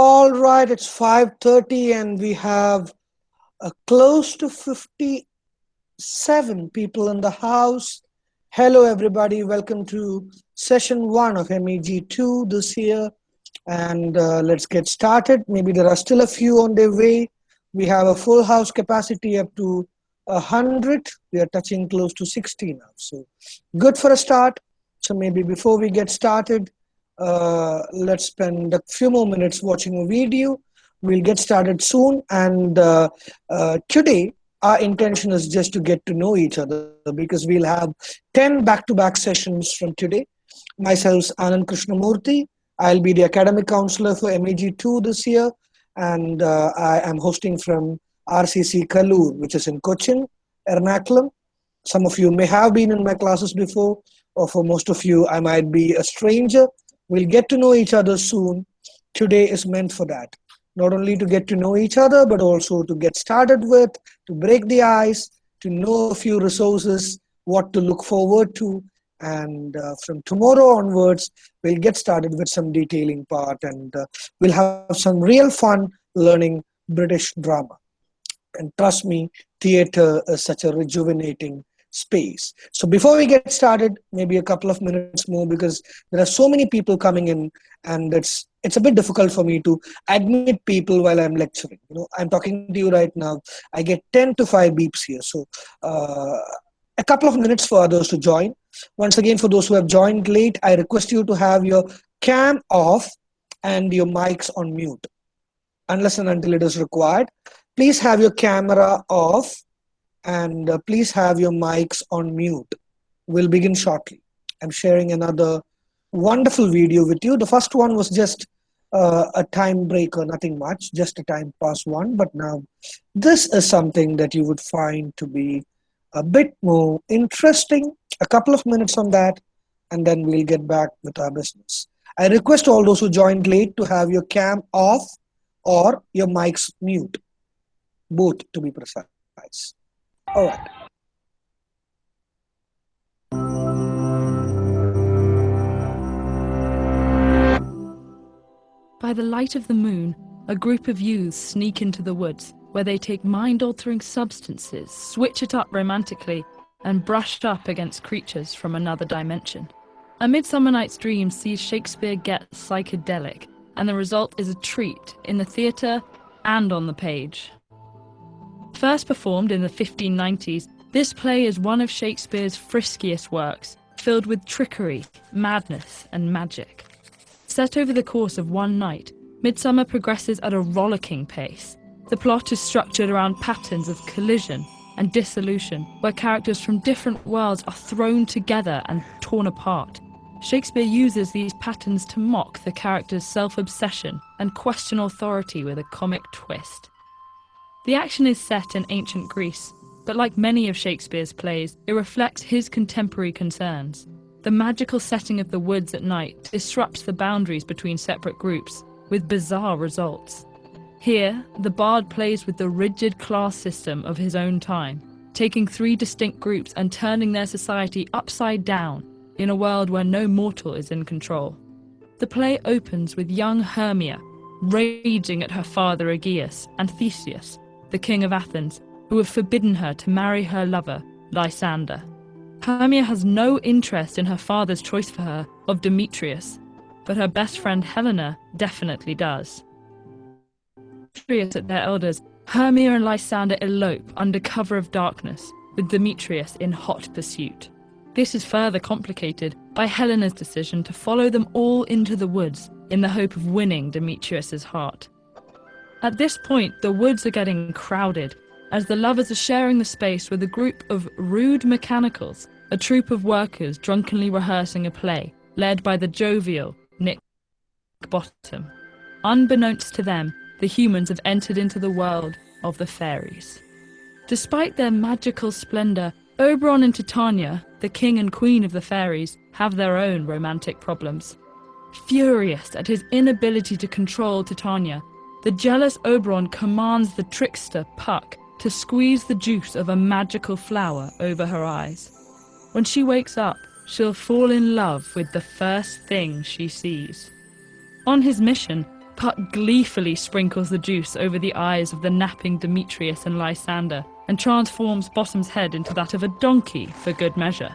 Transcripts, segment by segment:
All right, it's 5:30 and we have uh, close to 57 people in the house. Hello everybody, welcome to session 1 of MEG2 this year and uh, let's get started. Maybe there are still a few on their way. We have a full house capacity up to 100. We are touching close to 60 now. So good for a start. So maybe before we get started, uh, let's spend a few more minutes watching a video. We'll get started soon. And uh, uh, today, our intention is just to get to know each other because we'll have 10 back-to-back -back sessions from today. Myself, Anand Krishnamurthy. I'll be the academic counselor for MEG2 this year. And uh, I am hosting from RCC Kaloor, which is in Cochin, Ernakulam. Some of you may have been in my classes before, or for most of you, I might be a stranger. We'll get to know each other soon. Today is meant for that. Not only to get to know each other, but also to get started with, to break the ice, to know a few resources, what to look forward to. And uh, from tomorrow onwards, we'll get started with some detailing part and uh, we'll have some real fun learning British drama. And trust me, theater is such a rejuvenating space. So before we get started, maybe a couple of minutes more because there are so many people coming in and it's it's a bit difficult for me to admit people while I'm lecturing. You know, I'm talking to you right now. I get 10 to 5 beeps here. So uh, a couple of minutes for others to join. Once again, for those who have joined late, I request you to have your cam off and your mics on mute. Unless and until it is required. Please have your camera off and uh, please have your mics on mute. We'll begin shortly. I'm sharing another wonderful video with you. The first one was just uh, a time breaker, nothing much, just a time pass one. But now this is something that you would find to be a bit more interesting. A couple of minutes on that, and then we'll get back with our business. I request all those who joined late to have your cam off or your mics mute, both to be precise. All right. By the light of the moon, a group of youths sneak into the woods, where they take mind-altering substances, switch it up romantically, and brush up against creatures from another dimension. A Midsummer Night's Dream sees Shakespeare get psychedelic, and the result is a treat in the theatre and on the page. First performed in the 1590s, this play is one of Shakespeare's friskiest works, filled with trickery, madness, and magic. Set over the course of one night, Midsummer progresses at a rollicking pace. The plot is structured around patterns of collision and dissolution, where characters from different worlds are thrown together and torn apart. Shakespeare uses these patterns to mock the character's self-obsession and question authority with a comic twist. The action is set in ancient Greece, but like many of Shakespeare's plays, it reflects his contemporary concerns. The magical setting of the woods at night disrupts the boundaries between separate groups, with bizarre results. Here, the bard plays with the rigid class system of his own time, taking three distinct groups and turning their society upside down in a world where no mortal is in control. The play opens with young Hermia raging at her father Egeus and Theseus, the king of Athens, who have forbidden her to marry her lover, Lysander. Hermia has no interest in her father's choice for her of Demetrius, but her best friend Helena definitely does. Demetrius at their elders, Hermia and Lysander elope under cover of darkness, with Demetrius in hot pursuit. This is further complicated by Helena's decision to follow them all into the woods in the hope of winning Demetrius's heart. At this point, the woods are getting crowded, as the lovers are sharing the space with a group of rude mechanicals, a troupe of workers drunkenly rehearsing a play, led by the jovial Nick Bottom. Unbeknownst to them, the humans have entered into the world of the fairies. Despite their magical splendour, Oberon and Titania, the king and queen of the fairies, have their own romantic problems. Furious at his inability to control Titania, the jealous Oberon commands the trickster, Puck, to squeeze the juice of a magical flower over her eyes. When she wakes up, she'll fall in love with the first thing she sees. On his mission, Puck gleefully sprinkles the juice over the eyes of the napping Demetrius and Lysander and transforms Bottom's head into that of a donkey for good measure.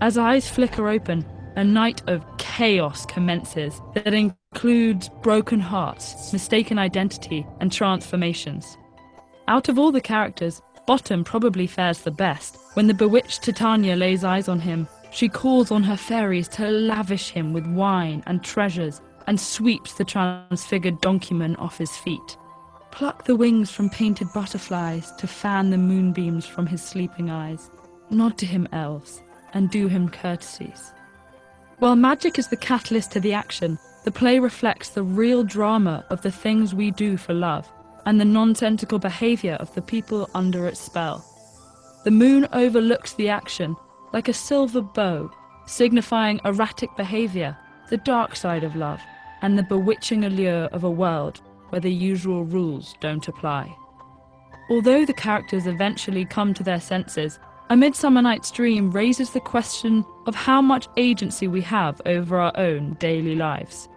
As eyes flicker open, a night of chaos commences that includes broken hearts, mistaken identity, and transformations. Out of all the characters, Bottom probably fares the best. When the bewitched Titania lays eyes on him, she calls on her fairies to lavish him with wine and treasures and sweeps the transfigured donkeyman off his feet. Pluck the wings from painted butterflies to fan the moonbeams from his sleeping eyes. Nod to him, elves, and do him courtesies. While magic is the catalyst to the action, the play reflects the real drama of the things we do for love and the nonsensical behaviour of the people under its spell. The moon overlooks the action like a silver bow, signifying erratic behaviour, the dark side of love, and the bewitching allure of a world where the usual rules don't apply. Although the characters eventually come to their senses, A Midsummer Night's Dream raises the question of how much agency we have over our own daily lives.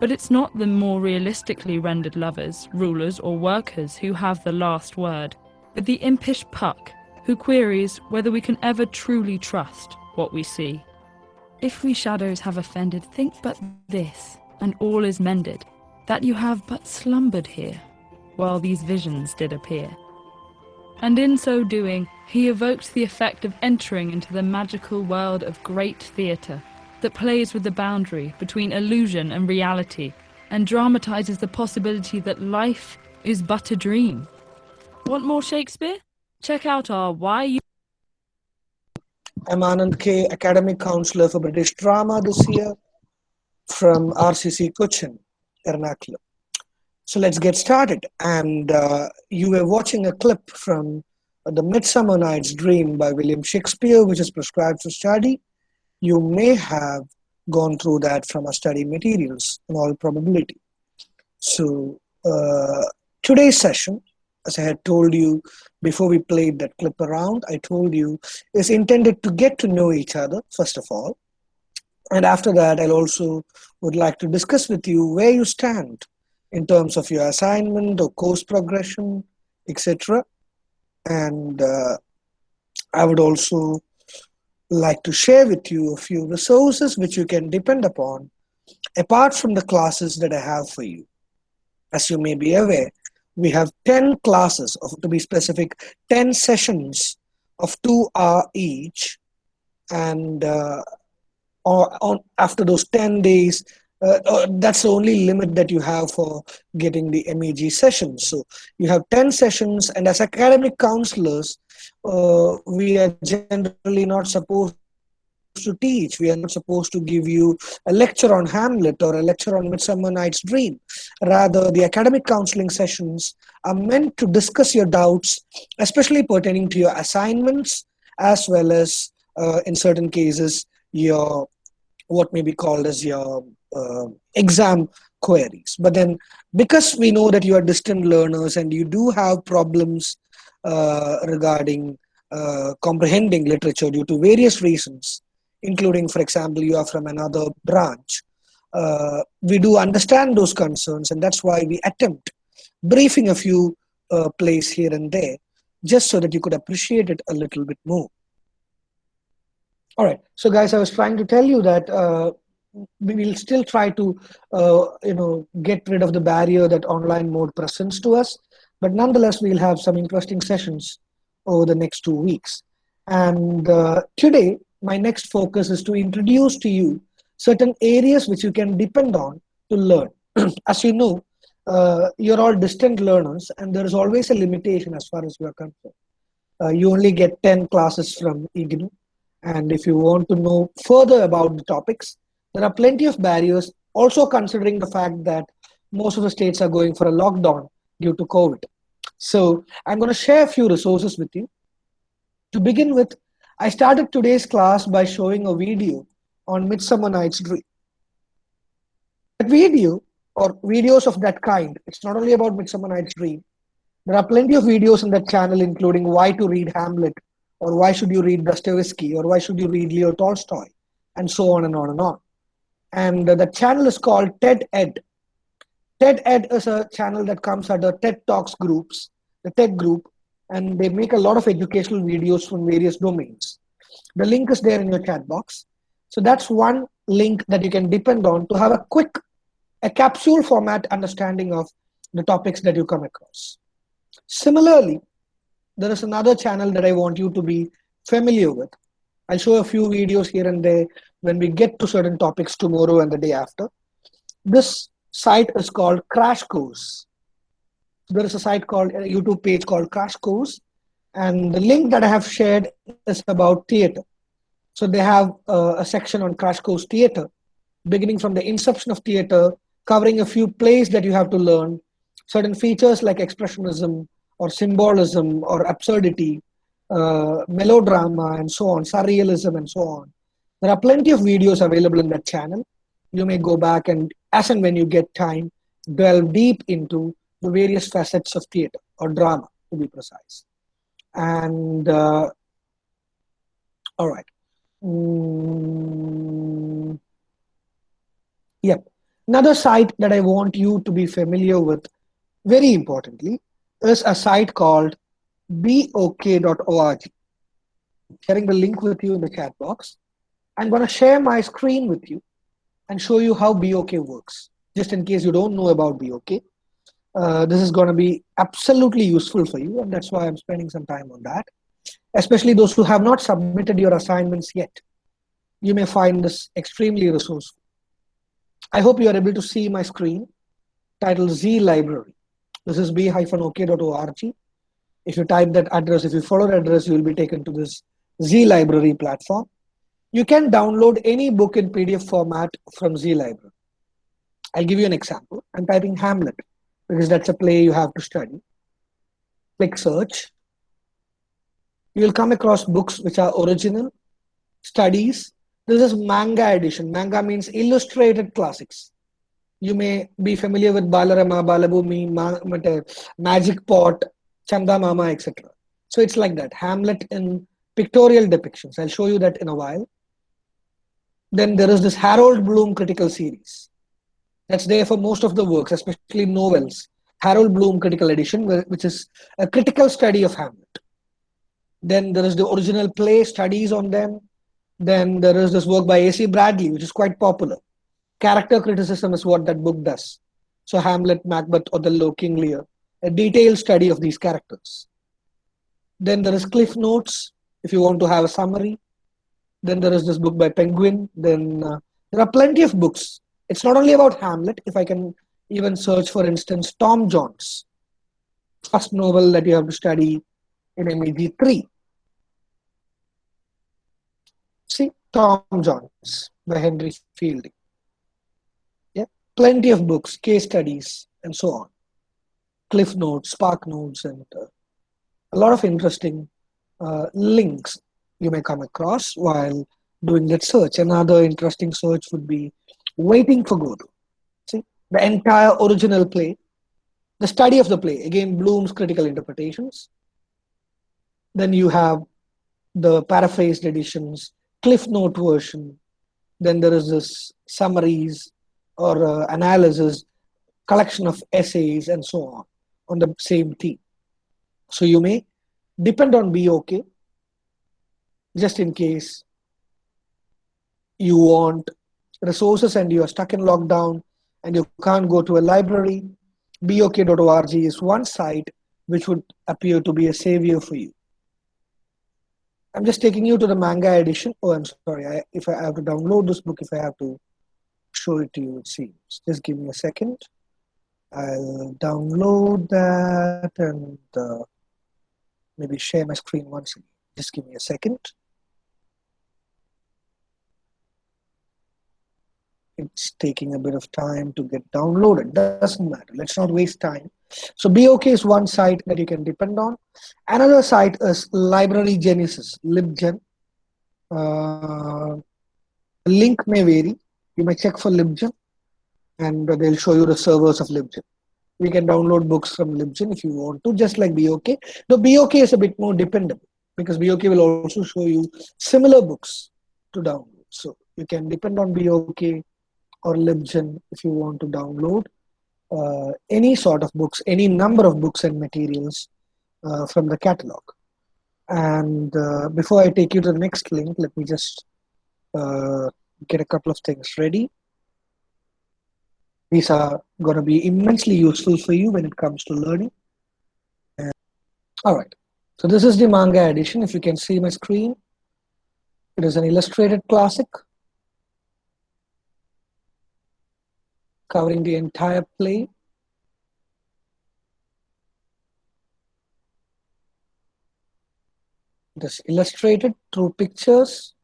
But it's not the more realistically rendered lovers, rulers, or workers who have the last word, but the impish Puck, who queries whether we can ever truly trust what we see. If we shadows have offended, think but this, and all is mended, that you have but slumbered here, while these visions did appear. And in so doing, he evokes the effect of entering into the magical world of great theatre, that plays with the boundary between illusion and reality and dramatizes the possibility that life is but a dream. Want more Shakespeare? Check out our Why You I'm Anand K, Academic Counselor for British Drama this year from RCC Cochin, Ernakulam. So let's get started. And uh, you were watching a clip from The Midsummer Night's Dream by William Shakespeare, which is prescribed for study. You may have gone through that from our study materials in all probability. So uh, today's session, as I had told you before we played that clip around, I told you is intended to get to know each other, first of all. And after that, I'll also would like to discuss with you where you stand in terms of your assignment or course progression, etc. And uh, I would also like to share with you a few resources which you can depend upon apart from the classes that I have for you. As you may be aware, we have 10 classes, of, to be specific, 10 sessions of two hour each. And uh, or on, after those 10 days, uh, uh, that's the only limit that you have for getting the MEG sessions. So you have 10 sessions, and as academic counselors, uh, we are generally not supposed to teach. We are not supposed to give you a lecture on Hamlet or a lecture on Midsummer Night's Dream. Rather, the academic counseling sessions are meant to discuss your doubts, especially pertaining to your assignments, as well as, uh, in certain cases, your what may be called as your exam queries. But then, because we know that you are distant learners and you do have problems uh, regarding uh, comprehending literature due to various reasons, including, for example, you are from another branch. Uh, we do understand those concerns, and that's why we attempt briefing a few uh, plays here and there, just so that you could appreciate it a little bit more. All right, so guys, I was trying to tell you that uh, we will still try to, uh, you know, get rid of the barrier that online mode presents to us, but nonetheless, we'll have some interesting sessions over the next two weeks. And uh, today, my next focus is to introduce to you certain areas which you can depend on to learn. as you know, uh, you're all distant learners, and there is always a limitation as far as you are concerned. Uh, you only get 10 classes from IGNOU, and if you want to know further about the topics, there are plenty of barriers, also considering the fact that most of the states are going for a lockdown due to COVID. So I'm going to share a few resources with you. To begin with, I started today's class by showing a video on Midsummer Night's Dream. That video, or videos of that kind, it's not only about Midsummer Night's Dream. There are plenty of videos in that channel, including why to read Hamlet, or why should you read Dostoevsky, or why should you read Leo Tolstoy, and so on and on and on. And the channel is called TED Ed. TED Ed is a channel that comes under TED Talks groups, the TED group, and they make a lot of educational videos from various domains. The link is there in your chat box. So that's one link that you can depend on to have a quick, a capsule format understanding of the topics that you come across. Similarly, there is another channel that I want you to be familiar with. I'll show a few videos here and there when we get to certain topics tomorrow and the day after. This site is called Crash Course. There is a site called a YouTube page called Crash Course, and the link that I have shared is about theater. So they have uh, a section on Crash Course Theater, beginning from the inception of theater, covering a few plays that you have to learn, certain features like expressionism or symbolism or absurdity, uh, melodrama and so on, surrealism and so on. There are plenty of videos available in that channel. You may go back and, as and when you get time, delve deep into the various facets of theater or drama, to be precise. And uh, all right. Mm, yep. Another site that I want you to be familiar with, very importantly, is a site called bok.org. Sharing the link with you in the chat box. I'm going to share my screen with you and show you how BOK works, just in case you don't know about BOK. Uh, this is going to be absolutely useful for you, and that's why I'm spending some time on that. Especially those who have not submitted your assignments yet. You may find this extremely resourceful. I hope you are able to see my screen titled Z Library. This is b-ok.org. If you type that address, if you follow the address, you will be taken to this Z Library platform. You can download any book in PDF format from Z Library. I'll give you an example. I'm typing Hamlet because that's a play you have to study. Click search. You will come across books which are original, studies. This is manga edition. Manga means illustrated classics. You may be familiar with Balarama, Balabhumi, Ma Magic Pot, Chanda Mama, etc. So it's like that. Hamlet in pictorial depictions. I'll show you that in a while. Then there is this Harold Bloom critical series. That's there for most of the works, especially novels. Harold Bloom critical edition, which is a critical study of Hamlet. Then there is the original play, studies on them. Then there is this work by A.C. Bradley, which is quite popular. Character criticism is what that book does. So Hamlet, Macbeth, Othello, King Lear, a detailed study of these characters. Then there is Cliff Notes, if you want to have a summary. Then there is this book by Penguin. Then uh, there are plenty of books. It's not only about Hamlet. If I can even search, for instance, Tom Jones, first novel that you have to study in MEG 3. See, Tom Jones by Henry Fielding. Yeah, plenty of books, case studies, and so on. Cliff Notes, Spark Notes, and uh, a lot of interesting uh, links you may come across while doing that search. Another interesting search would be Waiting for Godot. See, the entire original play, the study of the play, again, Bloom's critical interpretations. Then you have the paraphrased editions, Cliff Note version. Then there is this summaries or uh, analysis, collection of essays, and so on on the same theme. So you may depend on BOK just in case you want resources and you are stuck in lockdown and you can't go to a library, bok.org is one site which would appear to be a savior for you. I'm just taking you to the manga edition. Oh, I'm sorry. I, if I have to download this book, if I have to show it to you, it seems. Just give me a second. I'll download that and uh, maybe share my screen once again. Just give me a second. It's taking a bit of time to get downloaded. Doesn't matter. Let's not waste time. So BOK is one site that you can depend on. Another site is Library Genesis, LibGen. Uh, link may vary. You may check for LibGen and they'll show you the servers of LibGen. We can download books from LibGen if you want to, just like BOK. The BOK is a bit more dependable because BOK will also show you similar books to download. So you can depend on BOK or LibGen if you want to download uh, any sort of books, any number of books and materials uh, from the catalog. And uh, before I take you to the next link, let me just uh, get a couple of things ready. These are going to be immensely useful for you when it comes to learning. All right. So this is the manga edition. If you can see my screen, it is an illustrated classic covering the entire play. It is illustrated through pictures.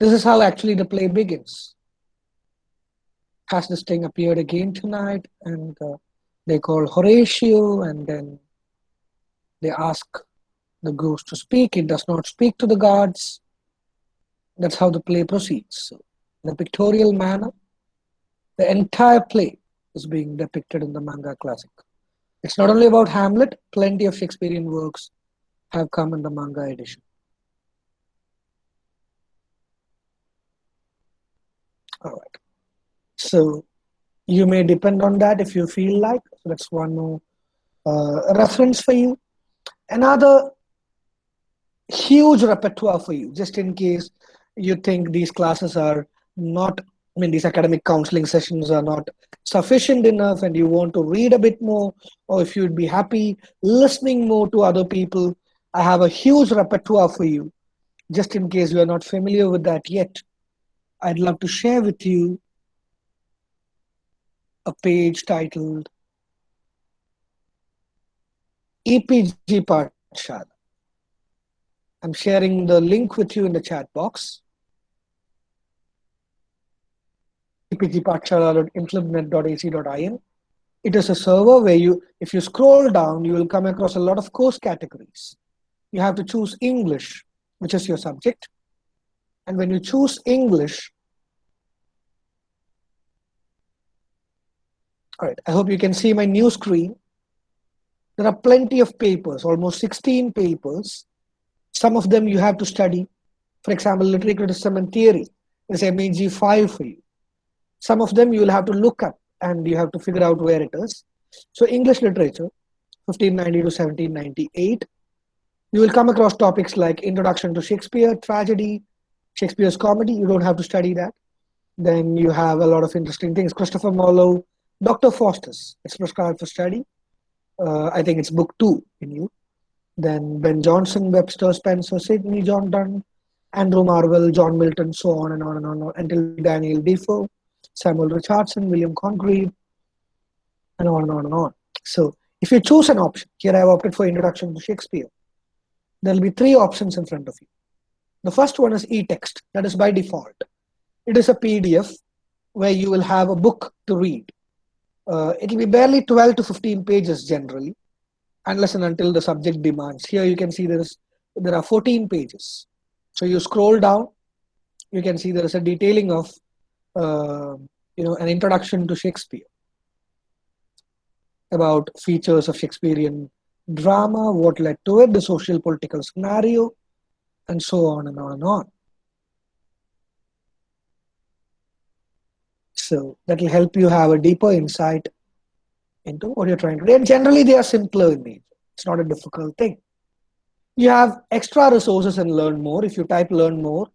This is how actually the play begins. Has this thing appeared again tonight? And uh, they call Horatio, and then they ask the ghost to speak. It does not speak to the gods. That's how the play proceeds. So, in a pictorial manner, the entire play is being depicted in the manga classic. It's not only about Hamlet, plenty of Shakespearean works have come in the manga edition. All right. So you may depend on that if you feel like. So that's one more uh, reference for you. Another huge repertoire for you, just in case you think these classes are not, I mean, these academic counseling sessions are not sufficient enough and you want to read a bit more, or if you'd be happy listening more to other people, I have a huge repertoire for you, just in case you are not familiar with that yet. I'd love to share with you a page titled EPG Pathshala. I'm sharing the link with you in the chat box. epgpathshala.inflibnet.ac.in. It is a server where you, if you scroll down, you will come across a lot of course categories. You have to choose English, which is your subject. And when you choose English, all right, I hope you can see my new screen. There are plenty of papers, almost 16 papers. Some of them you have to study. For example, literary criticism and theory is MEG 5 for you. Some of them you will have to look up and you have to figure out where it is. So English literature, 1590 to 1798. You will come across topics like Introduction to Shakespeare, Tragedy, Shakespeare's Comedy. You don't have to study that. Then you have a lot of interesting things. Christopher Marlowe, Dr. Faustus, it's prescribed for study. Uh, I think it's book two in you. Then Ben Jonson, Webster, Spenser, Sidney, John Donne, Andrew Marvell, John Milton, so on and on and on, until Daniel Defoe, Samuel Richardson, William Congreve, and on and on and on. So if you choose an option, here I have opted for Introduction to Shakespeare, there will be three options in front of you. The first one is e-text, that is by default. It is a PDF where you will have a book to read. Uh, it will be barely 12 to 15 pages generally, unless and until the subject demands. Here you can see there is there are 14 pages. So you scroll down, you can see there is a detailing of uh, you know an introduction to Shakespeare about features of Shakespearean drama, what led to it, the social political scenario, and so on and on and on. So that will help you have a deeper insight into what you're trying to do. And generally, they are simpler in nature. It's not a difficult thing. You have extra resources and learn more. If you type learn more,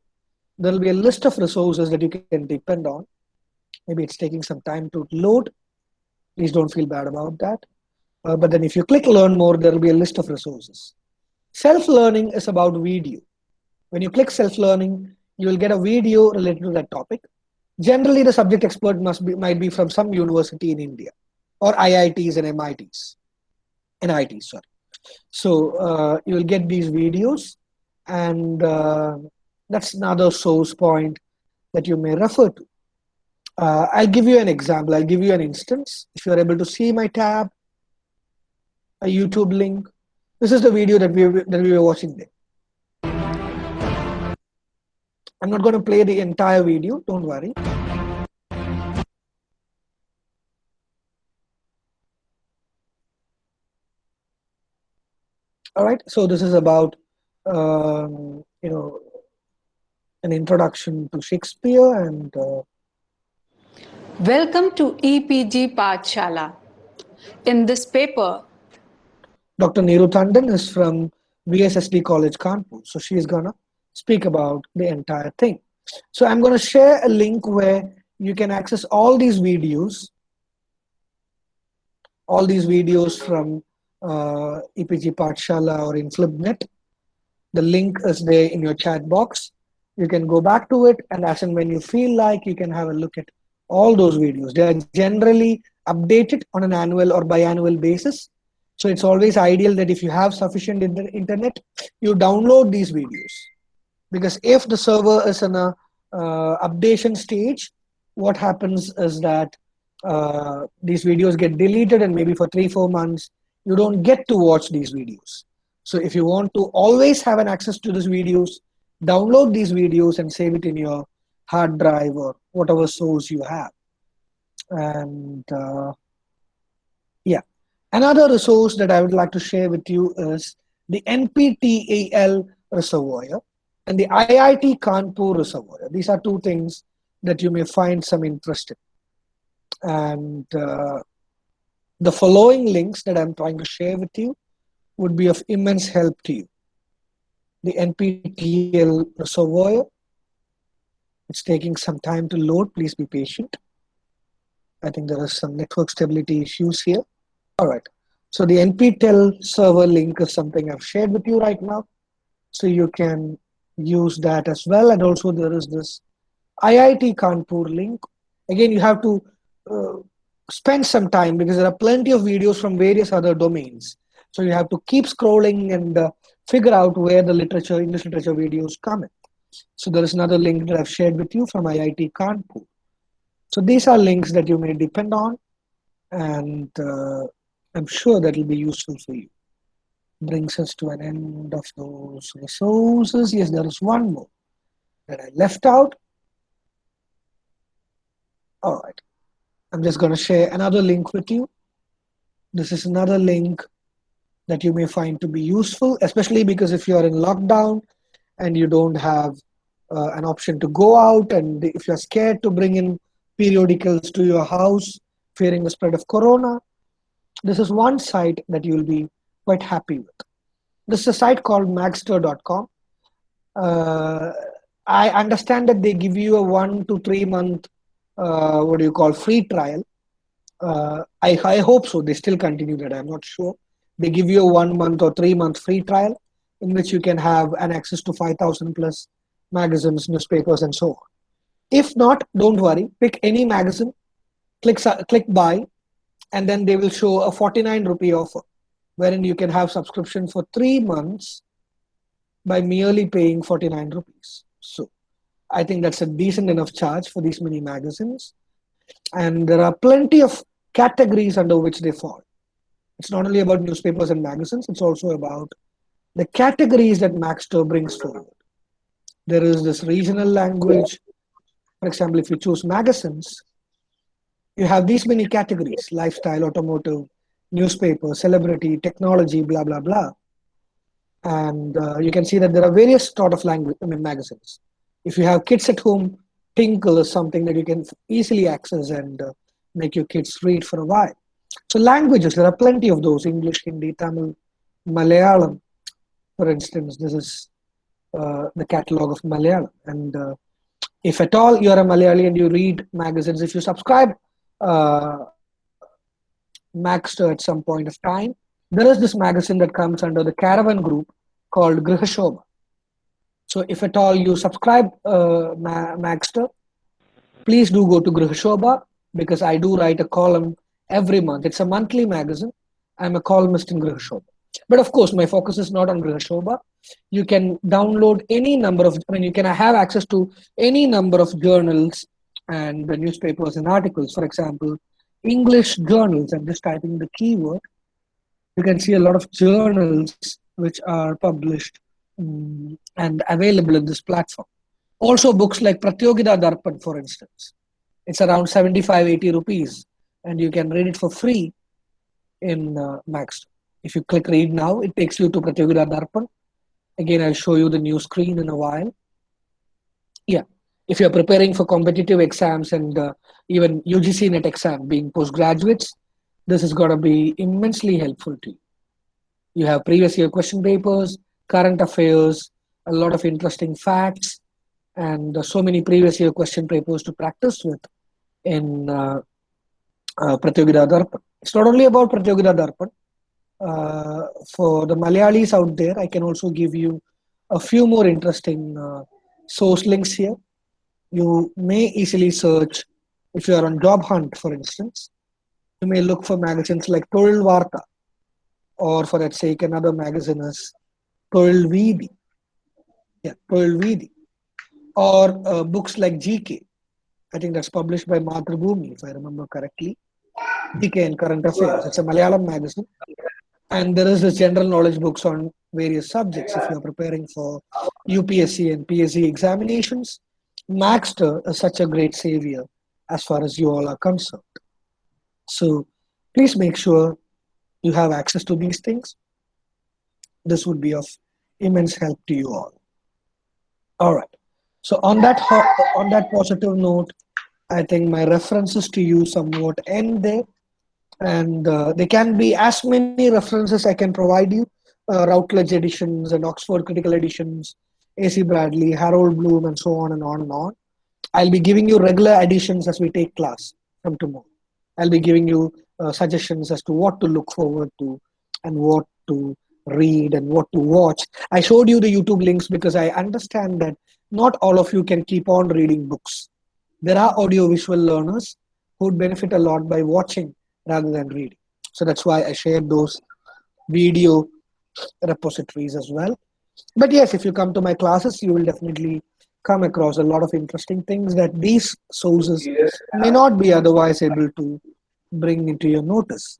there will be a list of resources that you can depend on. Maybe it's taking some time to load. Please don't feel bad about that. Uh, but then if you click learn more, there will be a list of resources. Self-learning is about video. When you click self-learning, you will get a video related to that topic. Generally, the subject expert must be might be from some university in India or IITs and MITs, NITs, sorry. So uh, you will get these videos and uh, that's another source point that you may refer to. Uh, I'll give you an example. I'll give you an instance. If you're able to see my tab, a YouTube link, this is the video that we, that we were watching there. I'm not going to play the entire video, don't worry. All right, so this is about, um, you know, an introduction to Shakespeare and uh, Welcome to EPG Pathshala. In this paper, Dr. Neeru Tandon is from VSSD College Kanpur. So she is gonna speak about the entire thing. So I'm gonna share a link where you can access all these videos, all these videos from uh, EPG Pathshala or INFLIBNET. The link is there in your chat box. You can go back to it and as and when you feel like you can have a look at all those videos. They are generally updated on an annual or biannual basis. So it's always ideal that if you have sufficient inter internet, you download these videos. Because if the server is in a uh, updation stage, what happens is that uh, these videos get deleted and maybe for three, four months, you don't get to watch these videos. So if you want to always have an access to these videos, download these videos and save it in your hard drive or whatever source you have. And uh, yeah, another resource that I would like to share with you is the NPTEL reservoir and the IIT Kanpur reservoir. These are two things that you may find some interest in. And uh, the following links that I'm trying to share with you would be of immense help to you. The NPTEL reservoir it's taking some time to load. Please be patient. I think there are some network stability issues here. All right. So the NPTEL server link is something I've shared with you right now. So you can use that as well. And also there is this IIT Kanpur link. Again, you have to uh, spend some time because there are plenty of videos from various other domains. So you have to keep scrolling and uh, figure out where the literature, English literature videos come in. So there is another link that I've shared with you from IIT Kanpur. So these are links that you may depend on and uh, I'm sure that will be useful for you. Brings us to an end of those resources. Yes, there is one more that I left out. All right. I'm just going to share another link with you. This is another link that you may find to be useful, especially because if you are in lockdown and you don't have uh, an option to go out and if you're scared to bring in periodicals to your house fearing the spread of corona this is one site that you'll be quite happy with. This is a site called magzter.com uh, i understand that they give you a one to three month uh, what do you call free trial. Uh, I, I hope so. They still continue that. I'm not sure they give you a one month or three month free trial in which you can have an access to 5000 plus magazines, newspapers, and so on. If not, don't worry. Pick any magazine, click click buy, and then they will show a 49 rupee offer, wherein you can have subscription for three months by merely paying 49 rupees. So I think that's a decent enough charge for these many magazines. And there are plenty of categories under which they fall. It's not only about newspapers and magazines, it's also about the categories that Magzter brings forward there is this regional language. For example, if you choose magazines, you have these many categories, lifestyle, automotive, newspaper, celebrity, technology, blah, blah, blah. And uh, you can see that there are various sort of language, I mean, magazines. If you have kids at home, Tinkle is something that you can easily access and uh, make your kids read for a while. So languages, there are plenty of those, English, Hindi, Tamil, Malayalam, for instance. This is uh, the catalog of Malayalam. And uh, if at all you're a Malayali and you read magazines, if you subscribe uh, Magzter at some point of time, there is this magazine that comes under the Caravan group called Grihashobha. So if at all you subscribe uh, Magzter, please do go to Grihashobha because I do write a column every month. It's a monthly magazine. I'm a columnist in Grihashobha. But of course, my focus is not on Grihashobha. You can download any number of, I mean, you can have access to any number of journals and the newspapers and articles. For example, English journals, I'm just typing the keyword. You can see a lot of journals which are published um, and available in this platform. Also books like Pratyogita Darpan, for instance. It's around 75, 80 rupees and you can read it for free in uh, Magzter. If you click read now, it takes you to Pratyogita Darpan. Again, I'll show you the new screen in a while. Yeah, if you're preparing for competitive exams and uh, even UGC NET exam being postgraduates, this is going to be immensely helpful to you. You have previous year question papers, current affairs, a lot of interesting facts, and uh, so many previous year question papers to practice with in uh, Pratyogita Darpan. It's not only about Pratyogita Darpan. Uh, for the Malayalis out there, I can also give you a few more interesting uh, source links here. You may easily search if you are on job hunt, for instance. You may look for magazines like Thozhil Vartha, or for that sake, another magazine is Toril Vidi. Yeah, Toril Vidi. Or uh, books like GK. I think that's published by Mathrubhumi, if I remember correctly. GK and Current Affairs. It's a Malayalam magazine. And there is this general knowledge books on various subjects if you're preparing for UPSC and PSC examinations. Magzter is such a great savior as far as you all are concerned. So please make sure you have access to these things. This would be of immense help to you all. All right. So on that on that positive note, I think my references to you somewhat end there, and uh, there can be as many references I can provide you. Uh, Routledge editions and Oxford Critical editions, A.C. Bradley, Harold Bloom, and so on and on and on. I'll be giving you regular editions as we take class from tomorrow. I'll be giving you uh, suggestions as to what to look forward to and what to read and what to watch. I showed you the YouTube links because I understand that not all of you can keep on reading books. There are audiovisual learners who would benefit a lot by watching rather than reading. So that's why I share those video repositories as well. But yes, if you come to my classes, you will definitely come across a lot of interesting things that these sources may not be otherwise able to bring into your notice.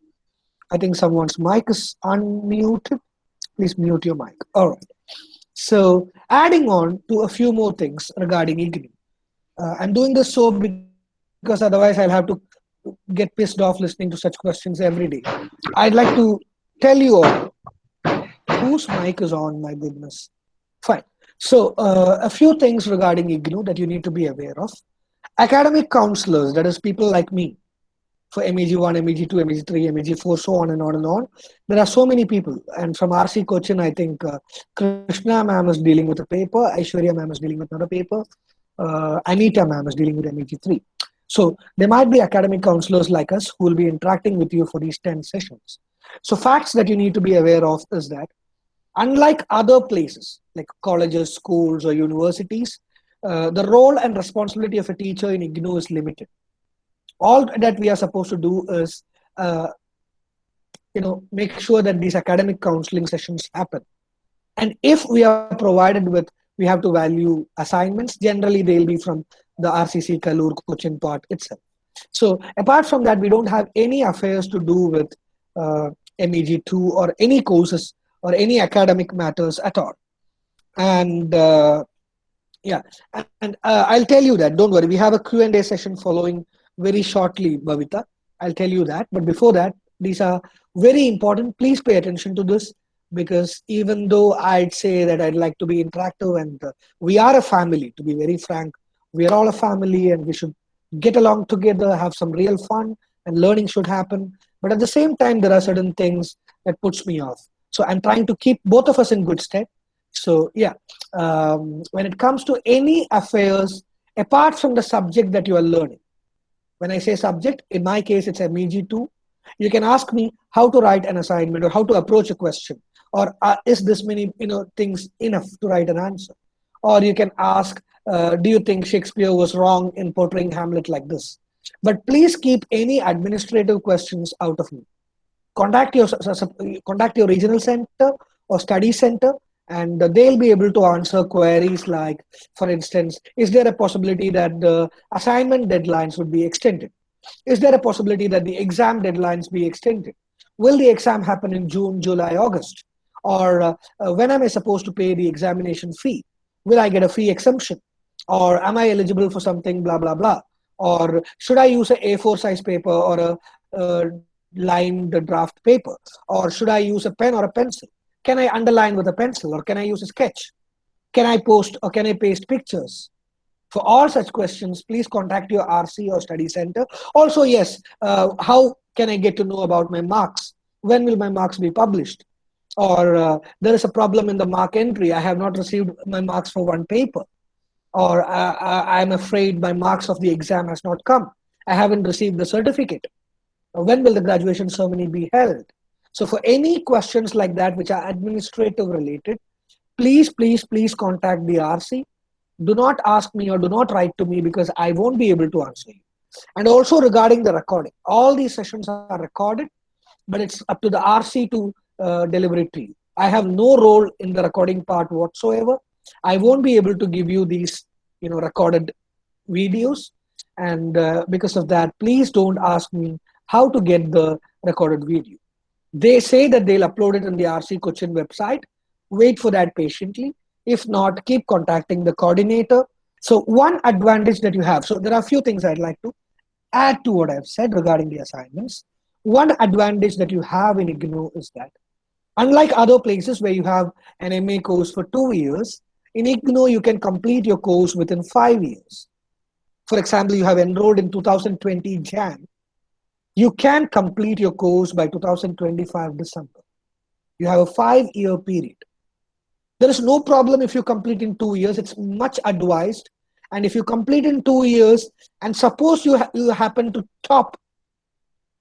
I think someone's mic is unmuted. Please mute your mic. All right. So adding on to a few more things regarding IGNOU. Uh, I'm doing this so because otherwise I'll have to get pissed off listening to such questions every day. I'd like to tell you all whose mic is on, my goodness. Fine. So uh, a few things regarding IGNOU that you need to be aware of. Academic counselors, that is people like me, for MEG1, MEG2, MEG3, MEG4, so on and on and on. There are so many people. And from RC Cochin, I think uh, Krishna ma'am is dealing with a paper, Aishwarya ma'am is dealing with another paper, uh, Anita ma'am is dealing with MEG3. So there might be academic counselors like us who will be interacting with you for these 10 sessions. So facts that you need to be aware of is that unlike other places like colleges, schools, or universities, uh, the role and responsibility of a teacher in IGNOU is limited. All that we are supposed to do is, uh, you know, make sure that these academic counseling sessions happen. And if we are provided with, we have to value assignments, generally they'll be from the RCC Kaloor Cochin part itself. So apart from that, we don't have any affairs to do with uh, MEG2 or any courses or any academic matters at all. And uh, yeah, and uh, I'll tell you that, don't worry, we have a Q&A session following very shortly, Bhavita. I'll tell you that. But before that, these are very important. Please pay attention to this because even though I'd say that I'd like to be interactive and uh, we are a family, to be very frank, we are all a family and we should get along together, have some real fun and learning should happen. But at the same time, there are certain things that puts me off. So I'm trying to keep both of us in good stead. So yeah, um, when it comes to any affairs, apart from the subject that you are learning, when I say subject, in my case, it's MEG2. You can ask me how to write an assignment or how to approach a question, or uh, is this many you know things enough to write an answer? Or you can ask, uh, do you think Shakespeare was wrong in portraying Hamlet like this? But please keep any administrative questions out of me. Contact your contact your regional center or study center and they'll be able to answer queries like, for instance, is there a possibility that the assignment deadlines would be extended? Is there a possibility that the exam deadlines be extended? Will the exam happen in June, July, August? Or uh, uh, when am I supposed to pay the examination fee? Will I get a fee exemption? Or am I eligible for something, blah, blah, blah? Or should I use a A4 size paper or a, a lined draft paper? Or should I use a pen or a pencil? Can I underline with a pencil or can I use a sketch? Can I post or can I paste pictures? For all such questions, please contact your RC or study center. Also, yes, uh, how can I get to know about my marks? When will my marks be published? Or uh, there is a problem in the mark entry. I have not received my marks for one paper. Or uh, uh I'm afraid my marks of the exam has not come. I haven't received the certificate. When will the graduation ceremony be held? So for any questions like that, which are administrative related, please, please, please contact the RC. Do not ask me or do not write to me because I won't be able to answer you. And also regarding the recording, all these sessions are recorded, but it's up to the RC to uh, deliver it to you. I have no role in the recording part whatsoever. I won't be able to give you these, you know, recorded videos. And uh, because of that, please don't ask me how to get the recorded video. They say that they'll upload it on the RC Cochin website. Wait for that patiently. If not, keep contacting the coordinator. So one advantage that you have, so there are a few things I'd like to add to what I've said regarding the assignments. One advantage that you have in IGNOU is that unlike other places where you have an MA course for two years, in IGNOU you can complete your course within five years. For example, you have enrolled in 2020 Jan you can complete your course by 2025 December. You have a five year period. There is no problem if you complete in two years. It's much advised. And if you complete in two years, and suppose you, ha you happen to top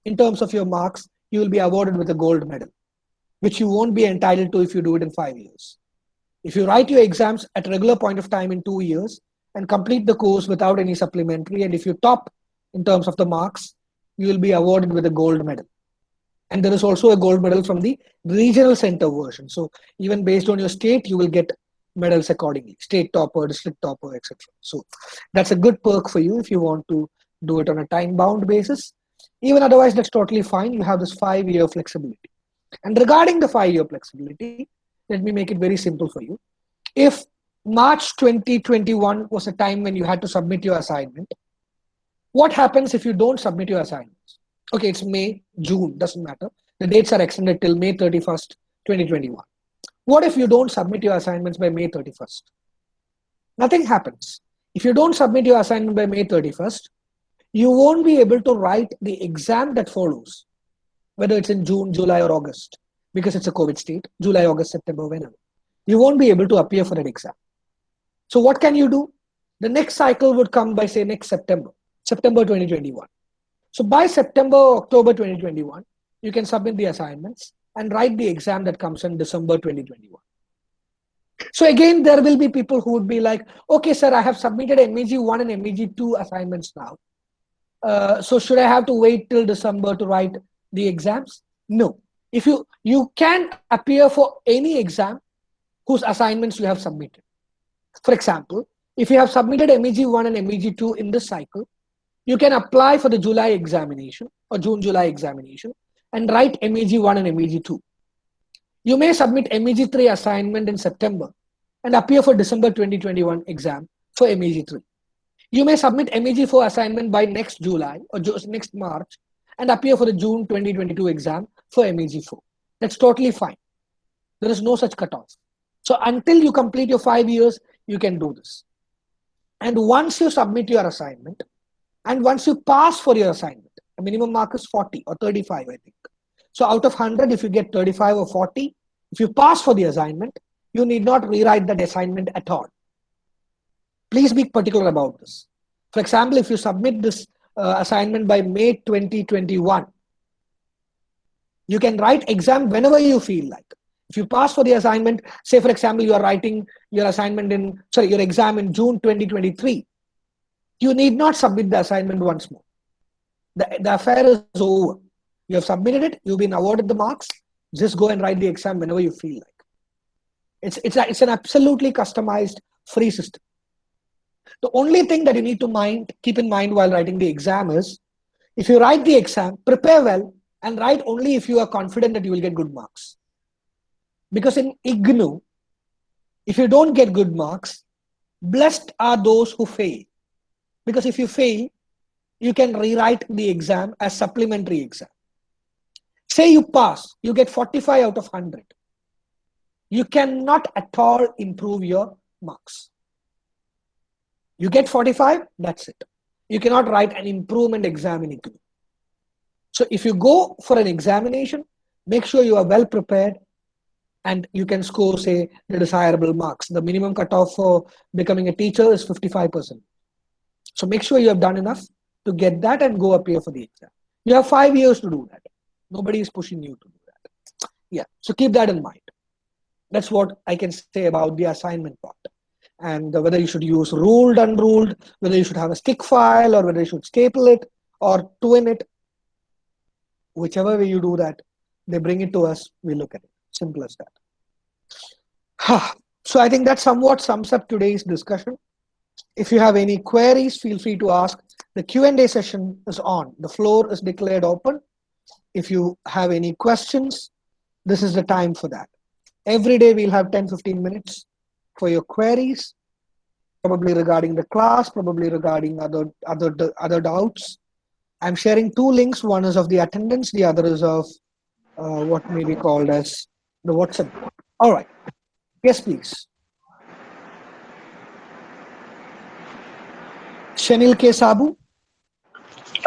in terms of your marks, you will be awarded with a gold medal, which you won't be entitled to if you do it in five years. If you write your exams at regular point of time in two years and complete the course without any supplementary, and if you top in terms of the marks, you will be awarded with a gold medal. And there is also a gold medal from the regional center version. So even based on your state, you will get medals accordingly, state topper, district topper, etc. So that's a good perk for you if you want to do it on a time bound basis. Even otherwise, that's totally fine. You have this five year flexibility. And regarding the five year flexibility, let me make it very simple for you. If March 2021 was a time when you had to submit your assignment, what happens if you don't submit your assignments? Okay, it's May, June, doesn't matter. The dates are extended till May 31st, 2021. What if you don't submit your assignments by May 31st? Nothing happens. If you don't submit your assignment by May 31st, you won't be able to write the exam that follows, whether it's in June, July, or August, because it's a COVID state, July, August, September, whenever. You won't be able to appear for an exam. So what can you do? The next cycle would come by, say, next September. September 2021. So by September, October 2021, you can submit the assignments and write the exam that comes in December 2021. So again, there will be people who would be like, okay, sir, I have submitted MEG 1 and MEG 2 assignments now. Uh, so should I have to wait till December to write the exams? No. If you, you can appear for any exam whose assignments you have submitted. For example, if you have submitted MEG 1 and MEG 2 in this cycle, you can apply for the July examination or June July examination and write MEG 1 and MEG 2. You may submit MEG 3 assignment in September and appear for December 2021 exam for MEG 3. You may submit MEG 4 assignment by next July or next March and appear for the June 2022 exam for MEG 4. That's totally fine. There is no such cutoff. So until you complete your five years, you can do this. And once you submit your assignment, and once you pass for your assignment, a minimum mark is 40 or 35, I think. So out of 100, if you get 35 or 40, if you pass for the assignment, you need not rewrite that assignment at all. Please be particular about this. For example, if you submit this uh, assignment by May 2021, you can write exam whenever you feel like. If you pass for the assignment, say for example, you are writing your assignment in, sorry, your exam in June 2023, you need not submit the assignment once more. The, the affair is over. You have submitted it, you've been awarded the marks, just go and write the exam whenever you feel like. It's, it's, a, it's an absolutely customized free system. The only thing that you need to mind, keep in mind while writing the exam is, if you write the exam, prepare well and write only if you are confident that you will get good marks. Because in IGNOU, if you don't get good marks, blessed are those who fail. Because if you fail, you can rewrite the exam as supplementary exam. Say you pass, you get 45 out of 100. You cannot at all improve your marks. You get 45, that's it. You cannot write an improvement exam in IGNOU. So if you go for an examination, make sure you are well prepared and you can score, say, the desirable marks. The minimum cutoff for becoming a teacher is 55%. So make sure you have done enough to get that and go appear for the exam. You have five years to do that. Nobody is pushing you to do that. Yeah, so keep that in mind. That's what I can say about the assignment part. And whether you should use ruled, unruled, whether you should have a stick file or whether you should staple it or twin it, whichever way you do that, they bring it to us, we look at it. Simple as that. so I think that somewhat sums up today's discussion. If you have any queries, feel free to ask. The Q&A session is on. The floor is declared open. If you have any questions, this is the time for that. Every day we'll have 10, 15 minutes for your queries, probably regarding the class, probably regarding other, other, other doubts. I'm sharing two links. One is of the attendance, the other is of uh, what may be called as the WhatsApp. All right. Yes, please. Shanil K. Sabu.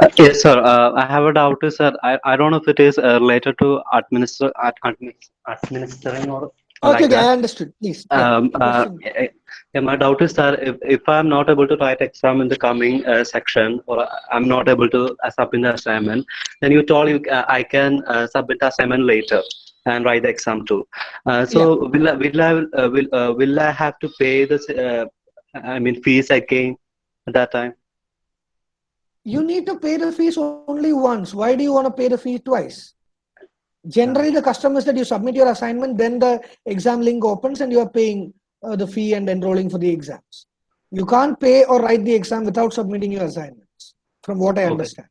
Uh, yes, sir. Uh, I have a doubt, sir. I, I don't know if it is uh, related to administer, administering or Okay, like okay, I understood. Please. yeah. Um, uh, yeah, my doubt is that if, if I'm not able to write exam in the coming uh, section or I'm not able to uh, submit the assignment, then you told you uh, I can uh, submit the assignment later and write the exam too. Uh, so will I, will I uh, will uh, will I have to pay this? I mean fees again at that time? you need to pay the fees only once. Why do you want to pay the fee twice? Generally, the custom is that you submit your assignment, then the exam link opens and you are paying uh, the fee and enrolling for the exams. You can't pay or write the exam without submitting your assignments, from what I Okay. understand.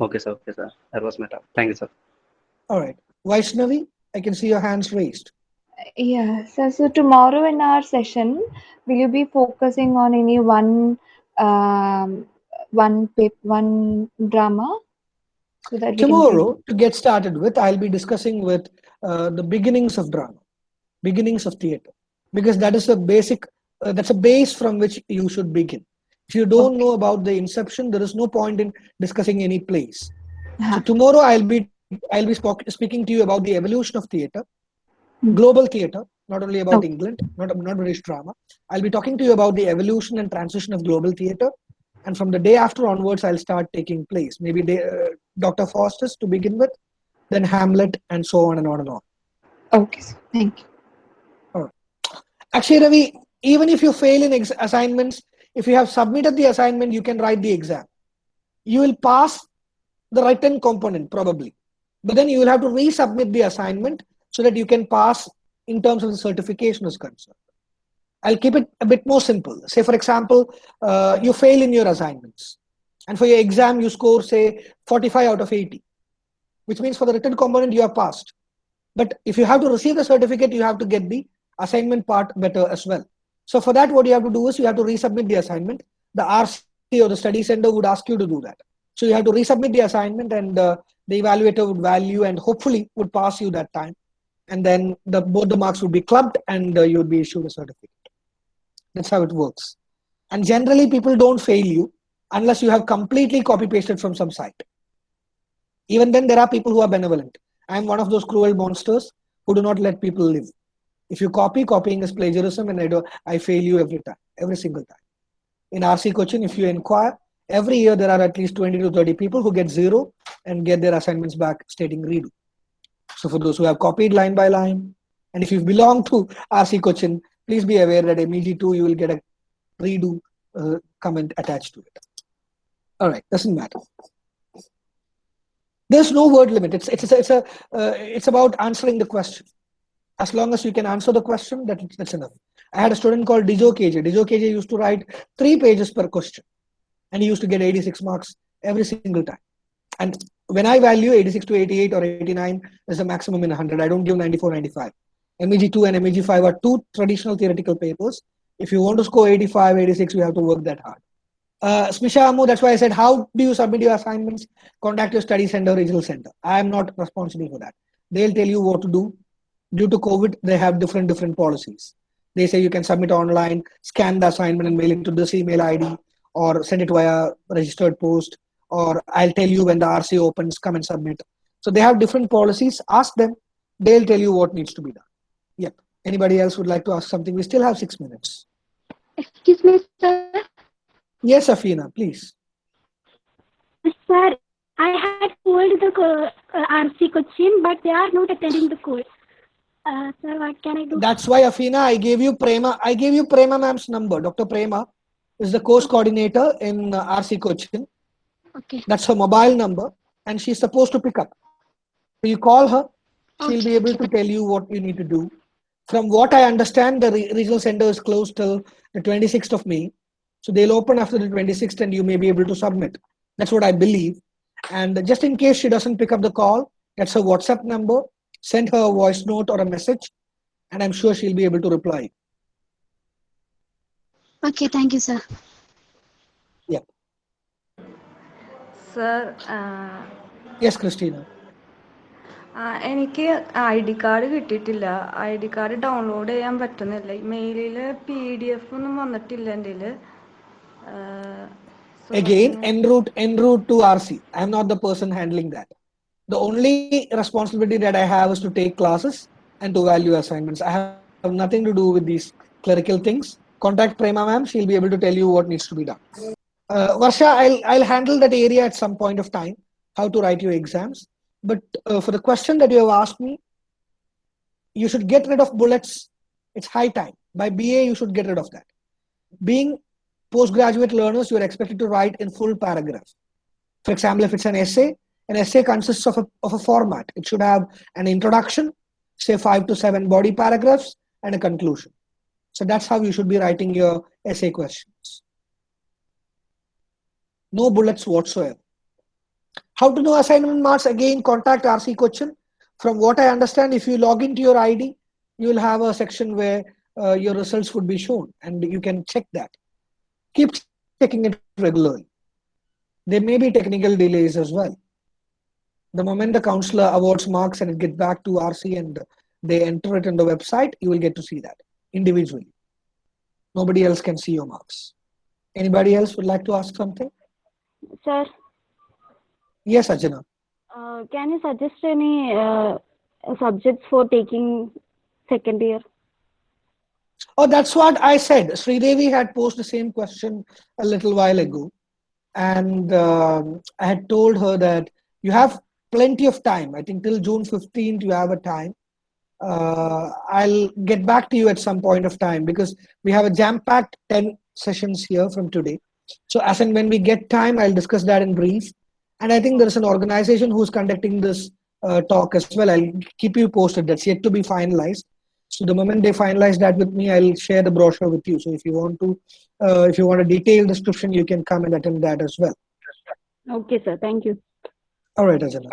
Okay, sir. Okay, sir. That was my doubt. Thank you, sir. All right. Vaishnavi, I can see your hands raised. Yeah, so, so tomorrow in our session, will you be focusing on any one um, one pap one drama? So that we can Tomorrow, to get started with, I'll be discussing with uh, the beginnings of drama, beginnings of theater, because that is a basic, uh, that's a base from which you should begin. If you don't know about the inception, there is no point in discussing any plays. So Uh-huh. tomorrow, I'll be I'll be speaking to you about the evolution of theater, Hmm. global theater, not only about Okay. England, not not British drama. I'll be talking to you about the evolution and transition of global theater, and from the day after onwards, I'll start taking place. Maybe they, uh, Dr. Faustus to begin with, then Hamlet, and so on and on and on. Okay, thank you. Actually, Ravi, even if you fail in ex- assignments, if you have submitted the assignment, you can write the exam. You will pass the written component probably, but then you will have to resubmit the assignment so that you can pass in terms of the certification is concerned. I'll keep it a bit more simple. Say, for example, uh, you fail in your assignments, and for your exam, you score, say, 45 out of 80, which means for the written component, you have passed. But if you have to receive the certificate, you have to get the assignment part better as well. So for that, what you have to do is you have to resubmit the assignment. The RC or the study center would ask you to do that. So you have to resubmit the assignment and uh, the evaluator would value and hopefully would pass you that time. And then the, both the marks would be clubbed and uh, you would be issued a certificate. That's how it works. And generally people don't fail you unless you have completely copy pasted from some site. Even then there are people who are benevolent. I am one of those cruel monsters who do not let people live. If you copy, copying is plagiarism, and I do I fail you every time, every single time. In RC Cochin, if you inquire, every year there are at least 20 to 30 people who get zero and get their assignments back stating redo. So for those who have copied line by line, and if you belong to RC Cochin, please be aware that MEG2 you will get a redo uh, comment attached to it. All right, doesn't matter. There's no word limit. It's it's it's a uh, it's about answering the question. As long as you can answer the question, that that's enough. I had a student called Dijo KJ. Dijo KJ used to write three pages per question, and he used to get 86 marks every single time. And when I value 86 to 88 or 89 is the maximum in 100. I don't give 94, 95. MEG2 and MEG5 are two traditional theoretical papers. If you want to score 85, 86, you have to work that hard. Uh, Smisha Amu, that's why I said, how do you submit your assignments? Contact your study center, regional center. I am not responsible for that. They'll tell you what to do. Due to COVID, they have different different policies. They say you can submit online, scan the assignment and mail it to this email ID or send it via registered post or I'll tell you when the RC opens, come and submit. So they have different policies. Ask them. They'll tell you what needs to be done. Yep. Anybody else would like to ask something? We still have six minutes. Excuse me, sir. Yes, Afina, please. Sir, I had called the uh, RC Cochin, but they are not attending the call. Uh, sir, what can I do? That's why, Afina, I gave you Prema. I gave you Prema ma'am's number. Dr. Prema is the course coordinator in uh, RC Cochin. Okay. That's her mobile number, and she's supposed to pick up. So you call her, she'll be able to tell you what you need to do. From what I understand, the re- regional center is closed till the 26th of May. So they'll open after the 26th, and you may be able to submit. That's what I believe. And just in case she doesn't pick up the call, that's her WhatsApp number. Send her a voice note or a message, and I'm sure she'll be able to reply. Okay, thank you, sir. Sir uh, Yes, Christina. എനിക്ക് I D card കിട്ടിയിട്ടില്ല. I D card download ചെയ്യാൻ പറ്റുന്നില്ല. മെയിലിൽ P D F ഒന്നും വന്നിട്ടില്ല എന്റെ again en route en route to R C I am not the person handling that the only responsibility that I have to take classes and to value assignments I have nothing to do with these clerical things contact Prema ma'am she'll be able to tell you what needs to be done Varsha I I handle that area at some point of time how to write you exams But uh, for the question that you have asked me, you should get rid of bullets. It's high time. By BA, you should get rid of that. Being postgraduate learners, you are expected to write in full paragraph. For example, if it's an essay, an essay consists of a, of a format. It should have an introduction, say five to seven body paragraphs, and a conclusion. So that's how you should be writing your essay questions. No bullets whatsoever. How to know assignment marks? Again, contact RC Cochin. From what I understand, if you log into your ID, you will have a section where uh, your results would be shown and you can check that. Keep checking it regularly. There may be technical delays as well. The moment the counselor awards marks and it gets back to RC and they enter it in the website, you will get to see that individually. Nobody else can see your marks. Anybody else would like to ask something? Sir, Yes, Ajana. uh, can you suggest any uh, subjects for taking second year? Oh, that's what I said. Sri Sridevi had posed the same question a little while ago. And um, I had told her that you have plenty of time. I think till June 15th, you have a time. Uh, I'll get back to you at some point of time because we have a jam packed 10 sessions here from today. So, as and when we get time, I'll discuss that in brief. And I think there's an organization who's conducting this uh, talk as well. I'll keep you posted. That's yet to be finalized. So the moment they finalize that with me, I'll share the brochure with you. So if you want to, uh, if you want a detailed description, you can come and attend that as well. Okay, sir. Thank you. All right, Ajana.